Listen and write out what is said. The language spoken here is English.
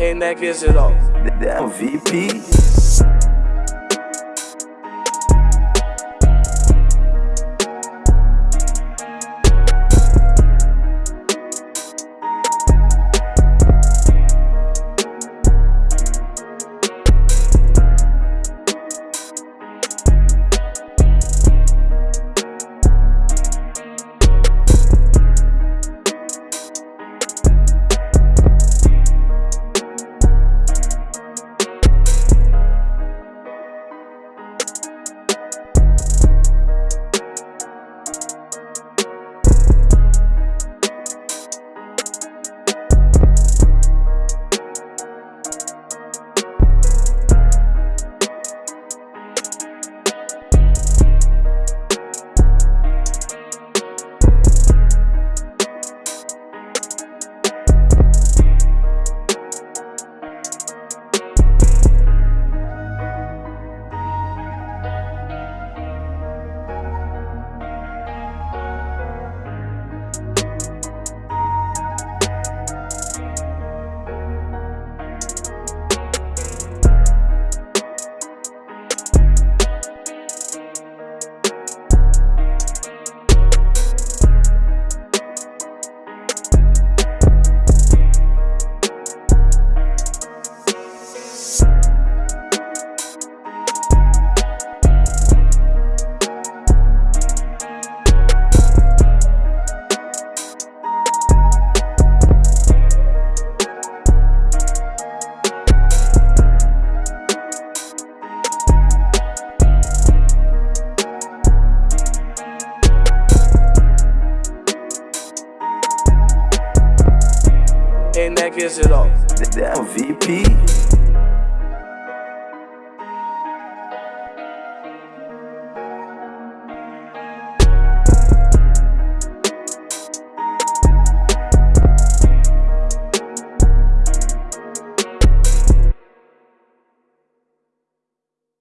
and that gets it off. Damn VP. And that gets it off. Damn VP.